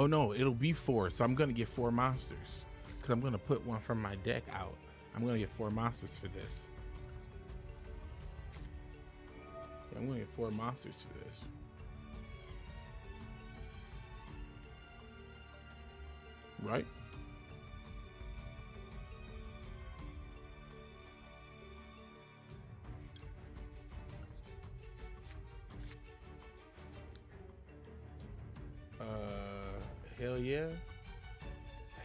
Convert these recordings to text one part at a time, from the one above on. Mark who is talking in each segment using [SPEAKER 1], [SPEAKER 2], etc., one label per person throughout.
[SPEAKER 1] Oh no, it'll be four. So I'm gonna get four monsters because I'm gonna put one from my deck out. I'm gonna get four monsters for this. I'm gonna get four monsters for this. Right? Uh, hell yeah.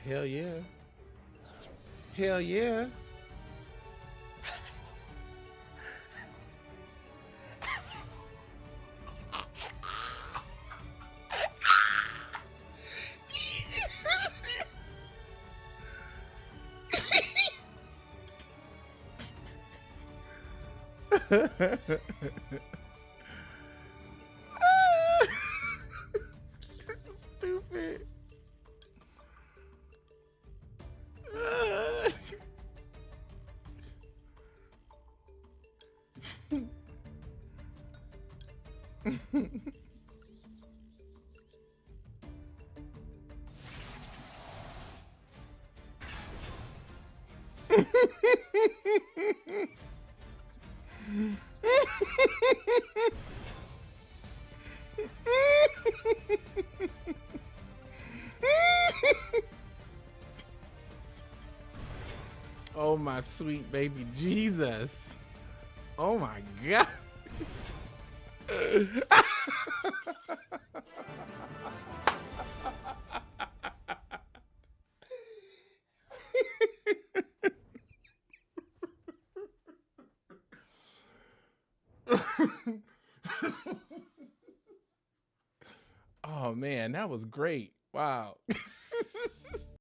[SPEAKER 1] Hell yeah. Hell yeah. oh my sweet baby Jesus. Oh my god. oh man, that was great. Wow.